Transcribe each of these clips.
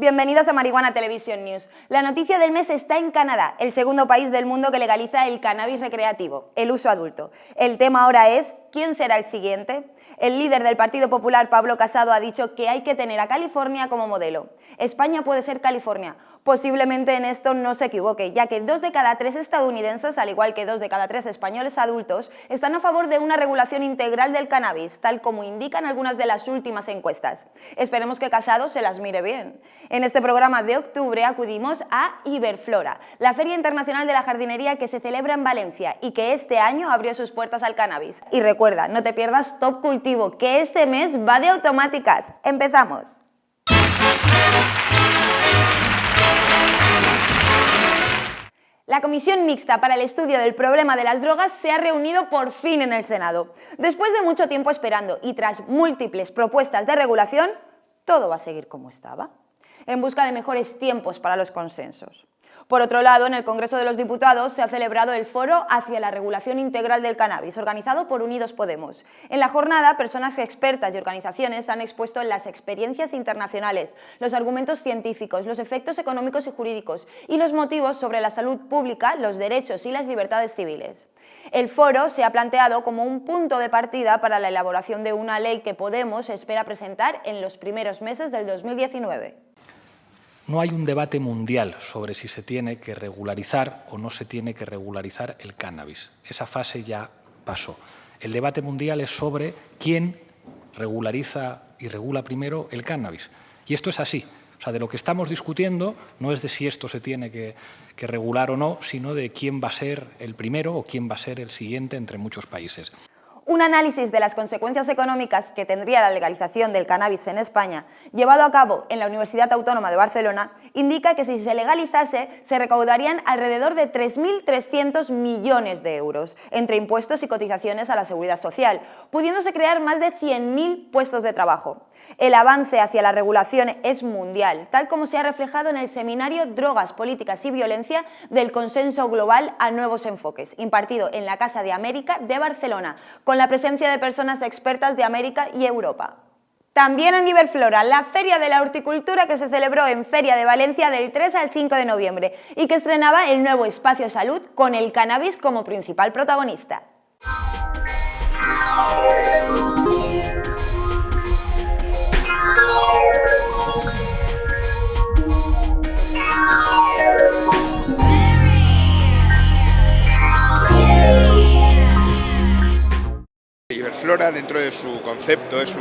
Bienvenidos a Marihuana Television News. La noticia del mes está en Canadá, el segundo país del mundo que legaliza el cannabis recreativo, el uso adulto. El tema ahora es ¿Quién será el siguiente? El líder del Partido Popular, Pablo Casado, ha dicho que hay que tener a California como modelo. España puede ser California. Posiblemente en esto no se equivoque, ya que dos de cada tres estadounidenses, al igual que dos de cada tres españoles adultos, están a favor de una regulación integral del cannabis, tal como indican algunas de las últimas encuestas. Esperemos que Casado se las mire bien. En este programa de octubre acudimos a Iberflora, la Feria Internacional de la Jardinería que se celebra en Valencia y que este año abrió sus puertas al cannabis. Y recuerda, no te pierdas Top Cultivo, que este mes va de automáticas. ¡Empezamos! La Comisión Mixta para el Estudio del Problema de las Drogas se ha reunido por fin en el Senado. Después de mucho tiempo esperando y tras múltiples propuestas de regulación, todo va a seguir como estaba en busca de mejores tiempos para los consensos. Por otro lado, en el Congreso de los Diputados se ha celebrado el Foro hacia la Regulación Integral del Cannabis, organizado por Unidos Podemos. En la jornada, personas expertas y organizaciones han expuesto las experiencias internacionales, los argumentos científicos, los efectos económicos y jurídicos y los motivos sobre la salud pública, los derechos y las libertades civiles. El foro se ha planteado como un punto de partida para la elaboración de una ley que Podemos espera presentar en los primeros meses del 2019. No hay un debate mundial sobre si se tiene que regularizar o no se tiene que regularizar el cannabis. Esa fase ya pasó. El debate mundial es sobre quién regulariza y regula primero el cannabis. Y esto es así. O sea, de lo que estamos discutiendo no es de si esto se tiene que, que, regular o no, sino de quién va a ser el primero o quién va a ser el siguiente entre muchos países. Un análisis de las consecuencias económicas que tendría la legalización del cannabis en España, llevado a cabo en la Universidad Autónoma de Barcelona, indica que si se legalizase se recaudarían alrededor de 3.300 millones de euros, entre impuestos y cotizaciones a la seguridad social, pudiéndose crear más de 100.000 puestos de trabajo. El avance hacia la regulación es mundial, tal como se ha reflejado en el seminario Drogas, Políticas y Violencia del Consenso Global a Nuevos Enfoques, impartido en la Casa de América de Barcelona, con la presencia de personas expertas de América y Europa. También en Iberflora, la Feria de la Horticultura que se celebró en Feria de Valencia del 3 al 5 de noviembre y que estrenaba el nuevo espacio salud con el cannabis como principal protagonista. Iberflora, dentro de su concepto, es,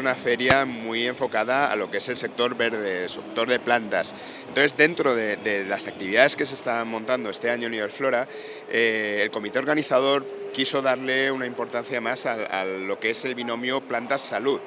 una feria muy enfocada a lo que es el sector verde, el sector de plantas. Entonces, dentro de, las actividades que se están montando este año en Iberflora, eh, el comité organizador quiso darle una importancia más a lo que es el binomio plantas-salud.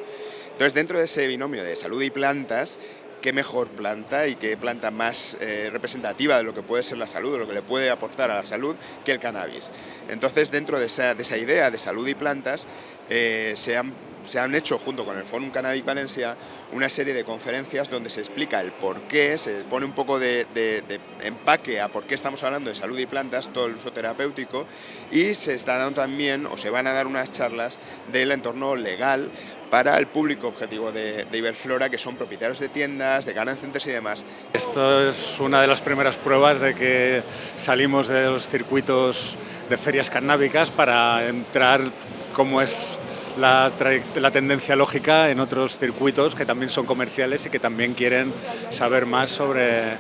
Entonces, dentro de ese binomio de salud y plantas, qué mejor planta y qué planta más eh, representativa de lo que puede ser la salud, de lo que le puede aportar a la salud, que el cannabis. Entonces, dentro de esa, idea de salud y plantas, eh, se han hecho junto con el Fórum Cannabis Valencia una serie de conferencias donde se explica el por qué, se pone un poco de, empaque a por qué estamos hablando de salud y plantas, todo el uso terapéutico y se está dando también o se van a dar unas charlas del entorno legal para el público objetivo de, Iberflora, que son propietarios de tiendas, de garden y demás. Esto es una de las primeras pruebas de que salimos de los circuitos de ferias cannábicas para entrar como es la, tendencia lógica en otros circuitos que también son comerciales y que también quieren saber más sobre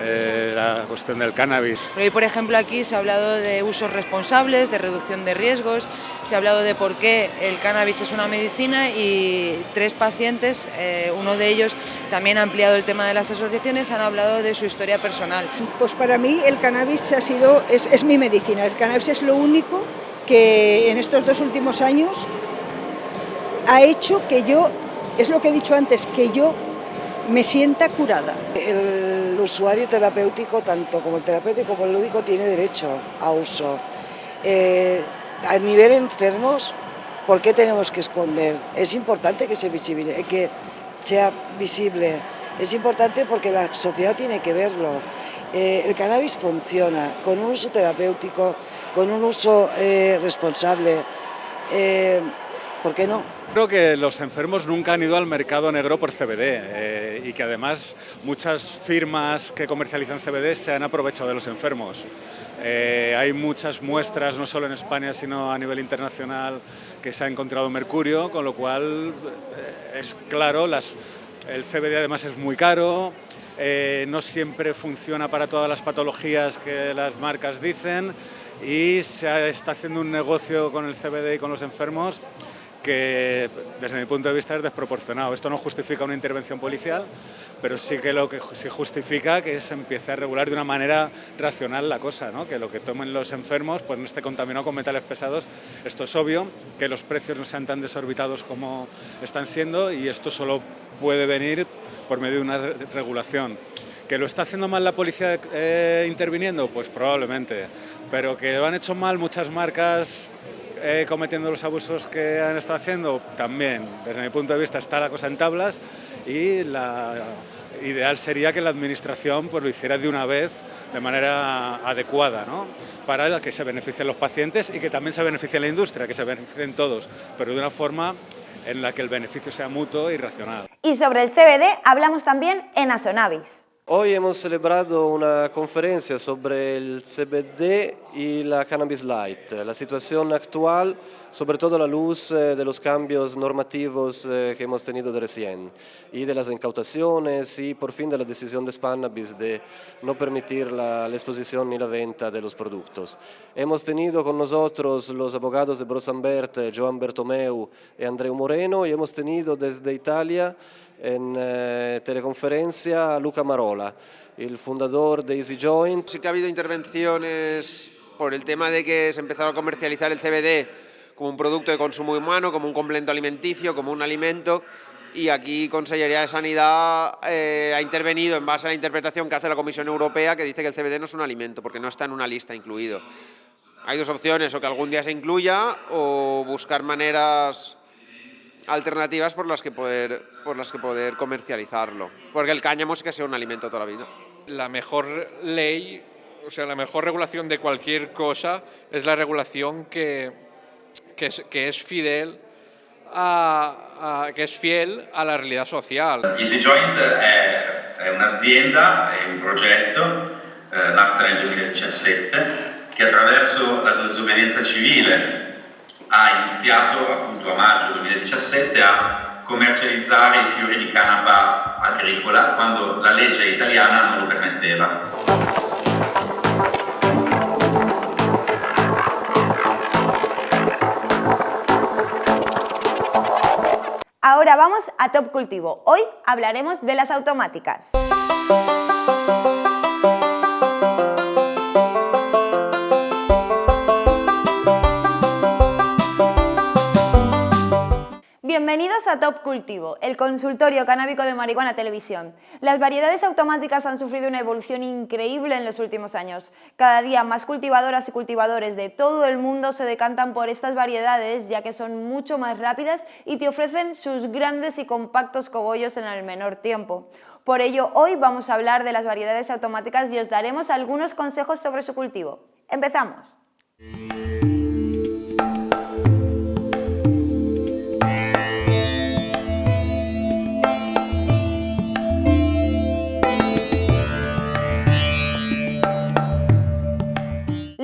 eh, la cuestión del cannabis. Hoy, por ejemplo, aquí se ha hablado de usos responsables, de reducción de riesgos, se ha hablado de por qué el cannabis es una medicina y tres pacientes, eh, uno de ellos también ha ampliado el tema de las asociaciones, han hablado de su historia personal. Pues para mí el cannabis ha sido, es, es mi medicina, el cannabis es lo único que en estos dos últimos años ha hecho que yo, es lo que he dicho antes, que yo me sienta curada. El usuario terapéutico, tanto como el terapéutico como el lúdico, tiene derecho a uso. Eh, a nivel enfermos, ¿por qué tenemos que esconder? Es importante que, se visible, que sea visible, es importante porque la sociedad tiene que verlo. Eh, el cannabis funciona con un uso terapéutico, con un uso eh, responsable ¿por qué no? Creo que los enfermos nunca han ido al mercado negro por CBD eh, y que además muchas firmas que comercializan CBD se han aprovechado de los enfermos. Eh, hay muchas muestras, no solo en España, sino a nivel internacional, que se ha encontrado mercurio, con lo cual eh, es claro, las, el CBD además es muy caro, no siempre funciona para todas las patologías que las marcas dicen y se está haciendo un negocio con el CBD y con los enfermos que desde mi punto de vista es desproporcionado. Esto no justifica una intervención policial, pero sí que lo que sí justifica que se empiece a regular de una manera racional la cosa, que lo que tomen los enfermos pues no esté contaminado con metales pesados. Esto es obvio, que los precios no sean tan desorbitados como están siendo y esto solo puede venir por medio de una regulación. ¿Que lo está haciendo mal la policía eh, interviniendo? Pues probablemente, pero que lo han hecho mal muchas marcas eh, cometiendo los abusos que han estado haciendo, también, desde mi punto de vista, está la cosa en tablas y la ideal sería que la Administración pues, lo hiciera de una vez de manera adecuada, ¿no? para que se beneficien los pacientes y que también se beneficie la industria, que se beneficien todos, pero de una forma en la que el beneficio sea mutuo y racional. Y sobre el CBD hablamos también en Asonavis. Hoy hemos celebrado una conferencia sobre el CBD y la cannabis light, la situación actual, sobre todo a la luz eh, de los cambios normativos eh, que hemos tenido de recién y de las incautaciones y por fin de la decisión de Spannabis de no permitir la, la exposición ni la venta de los productos. Hemos tenido con nosotros los abogados de Brosambert, Joan Bertomeu y Andreu Moreno y hemos tenido desde Italia en eh, teleconferencia a Luca Marola, el fundador de Easy Joint. Sí que ha habido intervenciones por el tema de que se empezó a comercializar el CBD como un producto de consumo humano, como un complemento alimenticio, como un alimento, y aquí Consellería de Sanidad eh, ha intervenido en base a la interpretación que hace la Comisión Europea que dice que el CBD no es un alimento porque no está en una lista incluido. Hay dos opciones, o que algún día se incluya o buscar maneras alternativas por las que poder, por las que poder comercializarlo. Porque el cáñamo sí que sea un alimento toda la vida. La mejor ley, o sea, la mejor regulación de cualquier cosa es la regulación que, que, es, que es fidel a, a, che è fiel alla realtà sociale. Easy Joint è, è un'azienda, è un progetto eh, nato nel 2017 che attraverso la disobbedienza civile ha iniziato appunto a maggio 2017 a commercializzare i fiori di canapa agricola quando la legge italiana non lo permetteva. Ahora vamos a Top Cultivo. Hoy hablaremos de las automáticas. A Top Cultivo, el consultorio canábico de marihuana televisión. Las variedades automáticas han sufrido una evolución increíble en los últimos años. Cada día más cultivadoras y cultivadores de todo el mundo se decantan por estas variedades ya que son mucho más rápidas y te ofrecen sus grandes y compactos cogollos en el menor tiempo. Por ello, hoy vamos a hablar de las variedades automáticas y os daremos algunos consejos sobre su cultivo. ¡Empezamos!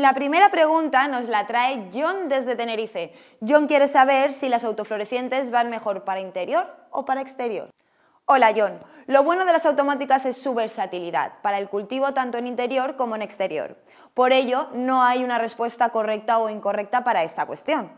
La primera pregunta nos la trae John desde Tenerife. John quiere saber si las autoflorecientes van mejor para interior o para exterior. Hola John, lo bueno de las automáticas es su versatilidad, para el cultivo tanto en interior como en exterior. Por ello, no hay una respuesta correcta o incorrecta para esta cuestión.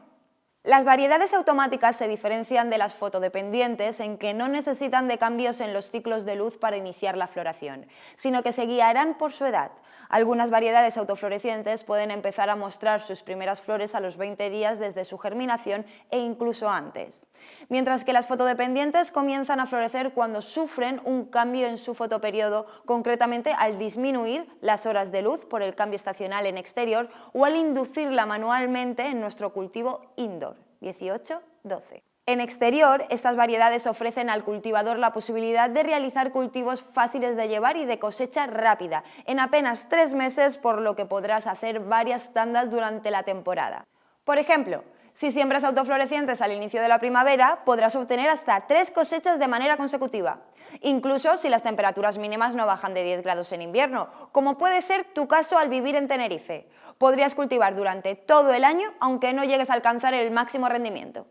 Las variedades automáticas se diferencian de las fotodependientes en que no necesitan de cambios en los ciclos de luz para iniciar la floración, sino que se guiarán por su edad. Algunas variedades autoflorecientes pueden empezar a mostrar sus primeras flores a los 20 días desde su germinación e incluso antes, mientras que las fotodependientes comienzan a florecer cuando sufren un cambio en su fotoperiodo, concretamente al disminuir las horas de luz por el cambio estacional en exterior o al inducirla manualmente en nuestro cultivo indoor. 18, 12. En exterior, estas variedades ofrecen al cultivador la posibilidad de realizar cultivos fáciles de llevar y de cosecha rápida, en apenas tres meses, por lo que podrás hacer varias tandas durante la temporada. Por ejemplo, Si siembras autoflorecientes al inicio de la primavera, podrás obtener hasta tres cosechas de manera consecutiva, incluso si las temperaturas mínimas no bajan de 10 grados en invierno, como puede ser tu caso al vivir en Tenerife. Podrías cultivar durante todo el año, aunque no llegues a alcanzar el máximo rendimiento.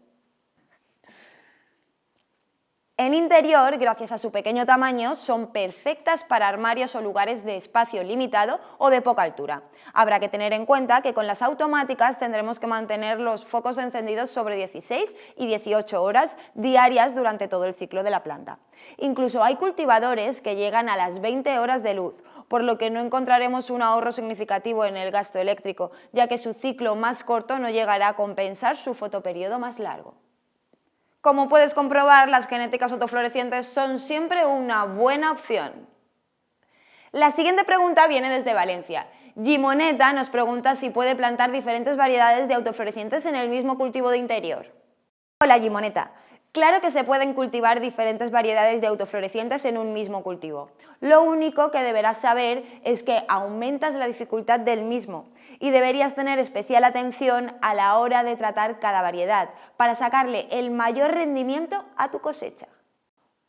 En interior, gracias a su pequeño tamaño, son perfectas para armarios o lugares de espacio limitado o de poca altura. Habrá que tener en cuenta que con las automáticas tendremos que mantener los focos encendidos sobre 16 y 18 horas diarias durante todo el ciclo de la planta. Incluso hay cultivadores que llegan a las 20 horas de luz, por lo que no encontraremos un ahorro significativo en el gasto eléctrico, ya que su ciclo más corto no llegará a compensar su fotoperiodo más largo. Como puedes comprobar, las genéticas autoflorecientes son siempre una buena opción. La siguiente pregunta viene desde Valencia. Gimoneta nos pregunta si puede plantar diferentes variedades de autoflorecientes en el mismo cultivo de interior. Hola Gimoneta, Claro que se pueden cultivar diferentes variedades de autoflorecientes en un mismo cultivo. Lo único que deberás saber es que aumentas la dificultad del mismo y deberías tener especial atención a la hora de tratar cada variedad para sacarle el mayor rendimiento a tu cosecha.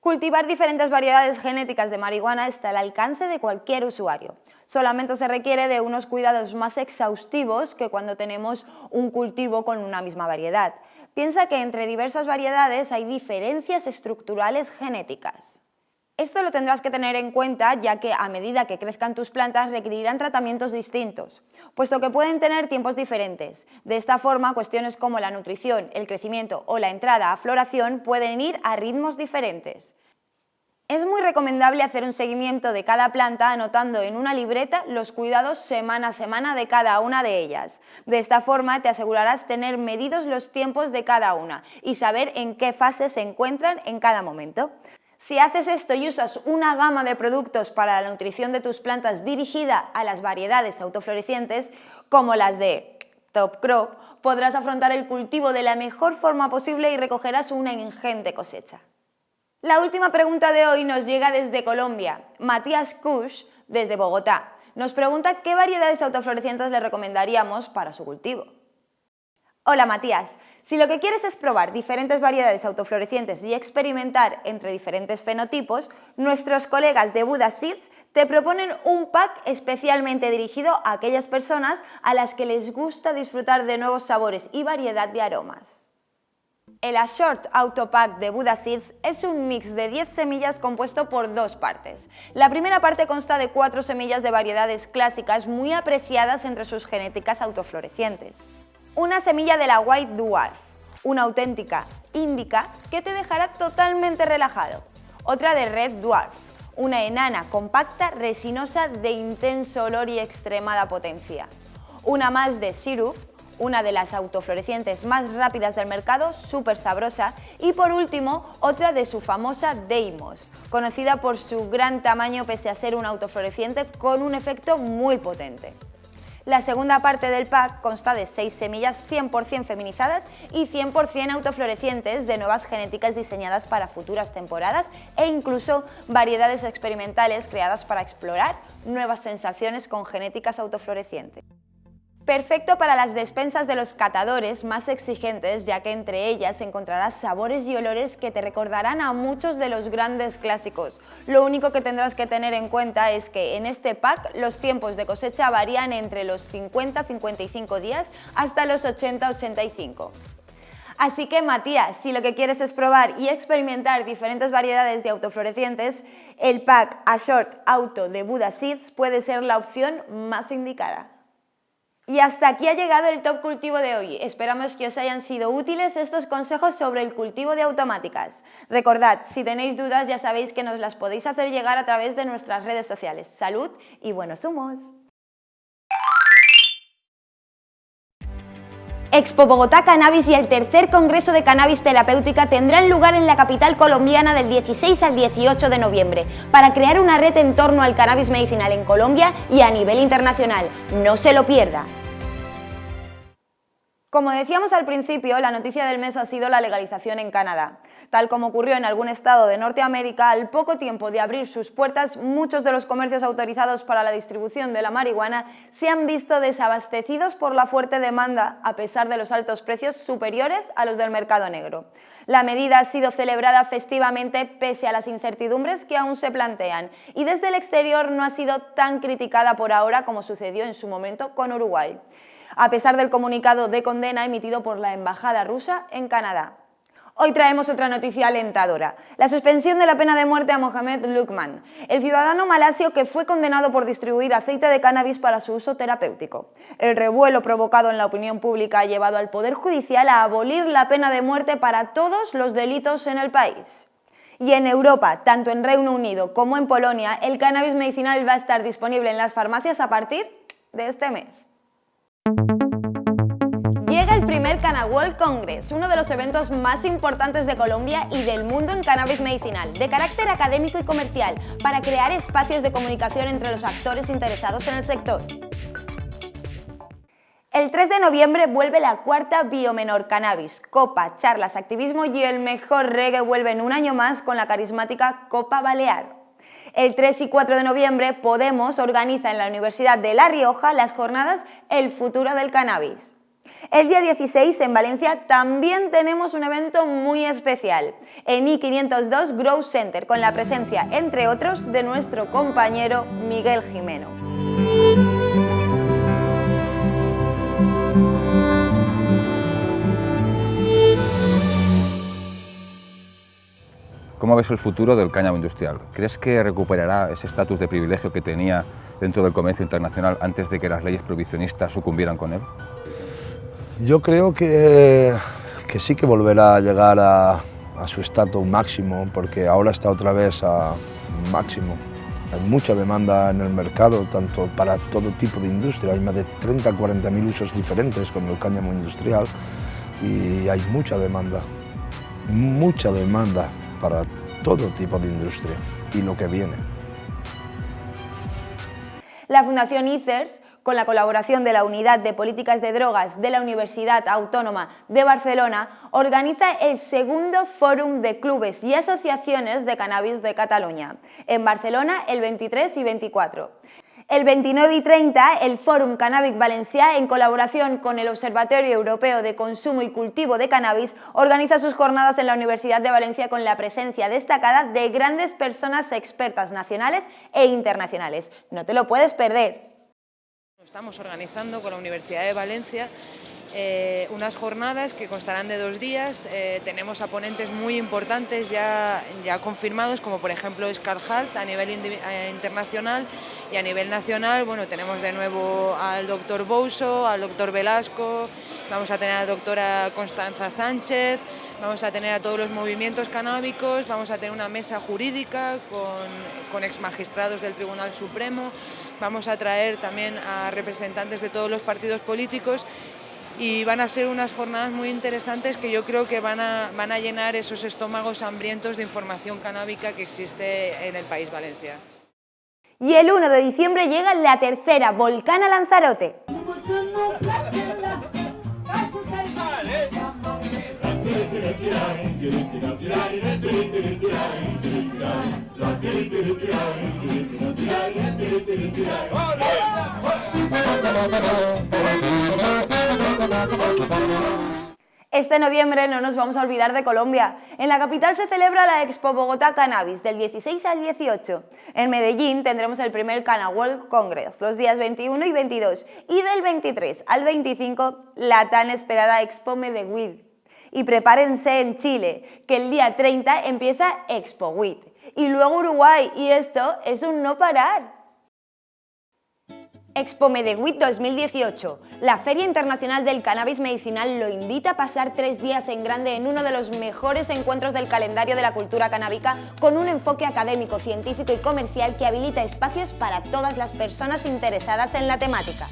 Cultivar diferentes variedades genéticas de marihuana está al alcance de cualquier usuario. Solamente se requiere de unos cuidados más exhaustivos que cuando tenemos un cultivo con una misma variedad. Piensa que entre diversas variedades hay diferencias estructurales genéticas. Esto lo tendrás que tener en cuenta ya que a medida que crezcan tus plantas requerirán tratamientos distintos, puesto que pueden tener tiempos diferentes. De esta forma, cuestiones como la nutrición, el crecimiento o la entrada a floración pueden ir a ritmos diferentes. Es muy recomendable hacer un seguimiento de cada planta anotando en una libreta los cuidados semana a semana de cada una de ellas. De esta forma te asegurarás tener medidos los tiempos de cada una y saber en qué fase se encuentran en cada momento. Si haces esto y usas una gama de productos para la nutrición de tus plantas dirigida a las variedades autoflorecientes, como las de Top Crop, podrás afrontar el cultivo de la mejor forma posible y recogerás una ingente cosecha. La última pregunta de hoy nos llega desde Colombia. Matías Kush, desde Bogotá, nos pregunta qué variedades autoflorecientes le recomendaríamos para su cultivo. Hola Matías, si lo que quieres es probar diferentes variedades autoflorecientes y experimentar entre diferentes fenotipos, nuestros colegas de Buda Seeds te proponen un pack especialmente dirigido a aquellas personas a las que les gusta disfrutar de nuevos sabores y variedad de aromas. El Ashort Auto Pack de Buda Seeds es un mix de 10 semillas compuesto por dos partes. La primera parte consta de cuatro semillas de variedades clásicas muy apreciadas entre sus genéticas autoflorecientes. Una semilla de la White Dwarf, una auténtica índica que te dejará totalmente relajado. Otra de Red Dwarf, una enana compacta resinosa de intenso olor y extremada potencia. Una más de Syrup, una de las autoflorecientes más rápidas del mercado, súper sabrosa, y por último, otra de su famosa Deimos, conocida por su gran tamaño pese a ser un autofloreciente con un efecto muy potente. La segunda parte del pack consta de 6 semillas 100% feminizadas y 100% autoflorecientes de nuevas genéticas diseñadas para futuras temporadas e incluso variedades experimentales creadas para explorar nuevas sensaciones con genéticas autoflorecientes. Perfecto para las despensas de los catadores más exigentes, ya que entre ellas encontrarás sabores y olores que te recordarán a muchos de los grandes clásicos. Lo único que tendrás que tener en cuenta es que en este pack los tiempos de cosecha varían entre los 50-55 días hasta los 80-85. Así que Matías, si lo que quieres es probar y experimentar diferentes variedades de autoflorecientes, el pack A Short Auto de Buda Seeds puede ser la opción más indicada. Y hasta aquí ha llegado el Top Cultivo de hoy. Esperamos que os hayan sido útiles estos consejos sobre el cultivo de automáticas. Recordad, si tenéis dudas ya sabéis que nos las podéis hacer llegar a través de nuestras redes sociales. ¡Salud y buenos humos! Expo Bogotá Cannabis y el tercer Congreso de Cannabis Terapéutica tendrán lugar en la capital colombiana del 16 al 18 de noviembre para crear una red en torno al cannabis medicinal en Colombia y a nivel internacional. No se lo pierda. Como decíamos al principio, la noticia del mes ha sido la legalización en Canadá. Tal como ocurrió en algún estado de Norteamérica, al poco tiempo de abrir sus puertas, muchos de los comercios autorizados para la distribución de la marihuana se han visto desabastecidos por la fuerte demanda, a pesar de los altos precios superiores a los del mercado negro. La medida ha sido celebrada festivamente pese a las incertidumbres que aún se plantean y desde el exterior no ha sido tan criticada por ahora como sucedió en su momento con Uruguay a pesar del comunicado de condena emitido por la Embajada rusa en Canadá. Hoy traemos otra noticia alentadora, la suspensión de la pena de muerte a Mohamed Lukman, el ciudadano malasio que fue condenado por distribuir aceite de cannabis para su uso terapéutico. El revuelo provocado en la opinión pública ha llevado al Poder Judicial a abolir la pena de muerte para todos los delitos en el país. Y en Europa, tanto en Reino Unido como en Polonia, el cannabis medicinal va a estar disponible en las farmacias a partir de este mes. Llega el primer World Congress, uno de los eventos más importantes de Colombia y del mundo en cannabis medicinal, de carácter académico y comercial, para crear espacios de comunicación entre los actores interesados en el sector. El 3 de noviembre vuelve la cuarta Biomenor Cannabis, Copa, charlas, activismo y el mejor reggae vuelven un año más con la carismática Copa Balear. El 3 y 4 de noviembre, Podemos organiza en la Universidad de La Rioja las jornadas El futuro del cannabis. El día 16 en Valencia también tenemos un evento muy especial, en I502 Grow Center, con la presencia, entre otros, de nuestro compañero Miguel Jimeno. ¿Cómo ves el futuro del cáñamo industrial? ¿Crees que recuperará ese estatus de privilegio que tenía dentro del comercio internacional antes de que las leyes prohibicionistas sucumbieran con él? Yo creo que, que sí que volverá a llegar a, a su estatus máximo, porque ahora está otra vez a máximo. Hay mucha demanda en el mercado, tanto para todo tipo de industria. Hay más de 30 40 mil usos diferentes con el cáñamo industrial y hay mucha demanda, mucha demanda para todo tipo de industria y lo que viene. La Fundación ICERS con la colaboración de la Unidad de Políticas de Drogas de la Universidad Autónoma de Barcelona, organiza el segundo Fórum de Clubes y Asociaciones de Cannabis de Cataluña, en Barcelona el 23 y 24. El 29 y 30, el Fórum Cannabis Valencià, en colaboración con el Observatorio Europeo de Consumo y Cultivo de Cannabis, organiza sus jornadas en la Universidad de Valencia con la presencia destacada de grandes personas expertas nacionales e internacionales. No te lo puedes perder. Estamos organizando con la Universidad de Valencia eh, unas jornadas que constarán de dos días. Eh, tenemos a ponentes muy importantes ya, ya confirmados, como por ejemplo Scar Hart a nivel eh, internacional y a nivel nacional. Bueno, tenemos de nuevo al doctor Bouso, al doctor Velasco, vamos a tener a la doctora Constanza Sánchez, vamos a tener a todos los movimientos canábicos, vamos a tener una mesa jurídica con, con ex magistrados del Tribunal Supremo, vamos a traer también a representantes de todos los partidos políticos y van a ser unas jornadas muy interesantes que yo creo que van a, van a llenar esos estómagos hambrientos de información canábica que existe en el país Valencia. Y el 1 de diciembre llega la tercera Volcana Lanzarote. Este noviembre no nos vamos a olvidar de Colombia. En la capital se celebra la Expo Bogotá Cannabis del 16 al 18. En Medellín tendremos el primer Cana World Congress los días 21 y 22 y del 23 al 25 la tan esperada Expo Medellín. Y prepárense en Chile, que el día 30 empieza Expo WIT y luego Uruguay y esto es un no parar. Expo Medewit 2018. La Feria Internacional del Cannabis Medicinal lo invita a pasar tres días en grande en uno de los mejores encuentros del calendario de la cultura canábica con un enfoque académico, científico y comercial que habilita espacios para todas las personas interesadas en la temática.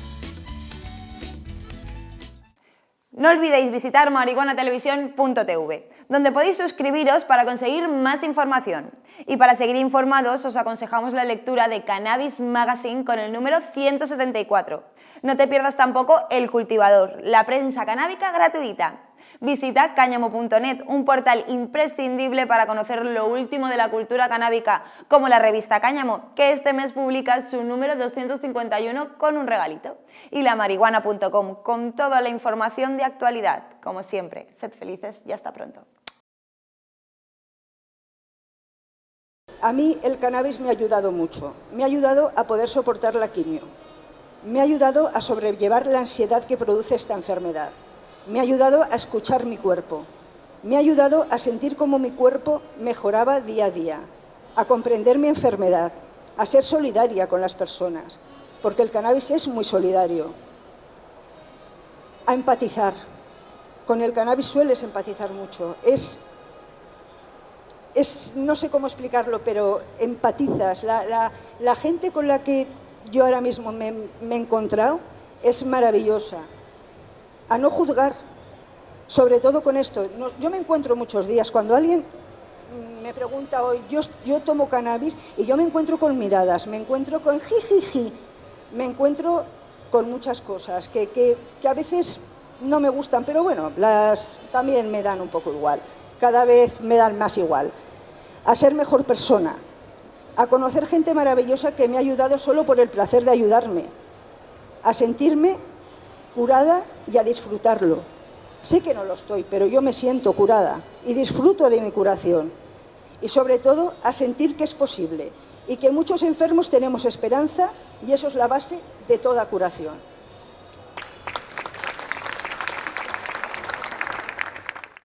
No olvidéis visitar marihuanatelevisión.tv, donde podéis suscribiros para conseguir más información. Y para seguir informados os aconsejamos la lectura de Cannabis Magazine con el número 174. No te pierdas tampoco El Cultivador, la prensa canábica gratuita. Visita cáñamo.net, un portal imprescindible para conocer lo último de la cultura canábica, como la revista Cáñamo, que este mes publica su número 251 con un regalito. Y la marihuana.com, con toda la información de actualidad. Como siempre, sed felices y hasta pronto. A mí el cannabis me ha ayudado mucho. Me ha ayudado a poder soportar la quimio. Me ha ayudado a sobrellevar la ansiedad que produce esta enfermedad. Me ha ayudado a escuchar mi cuerpo. Me ha ayudado a sentir cómo mi cuerpo mejoraba día a día, a comprender mi enfermedad, a ser solidaria con las personas, porque el cannabis es muy solidario. A empatizar. Con el cannabis sueles empatizar mucho. Es, es no sé cómo explicarlo, pero empatizas. La, la, gente con la que yo ahora mismo me, me he encontrado es maravillosa a no juzgar, sobre todo con esto. yo me encuentro muchos días, cuando alguien me pregunta hoy, yo, tomo cannabis y yo me encuentro con miradas, me encuentro con jijiji, me encuentro con muchas cosas que, que, que, a veces no me gustan, pero bueno, las también me dan un poco igual, cada vez me dan más igual. A ser mejor persona, a conocer gente maravillosa que me ha ayudado solo por el placer de ayudarme, a sentirme curada y a disfrutarlo. Sé que no lo estoy, pero yo me siento curada y disfruto de mi curación. Y sobre todo a sentir que es posible y que muchos enfermos tenemos esperanza y eso es la base de toda curación.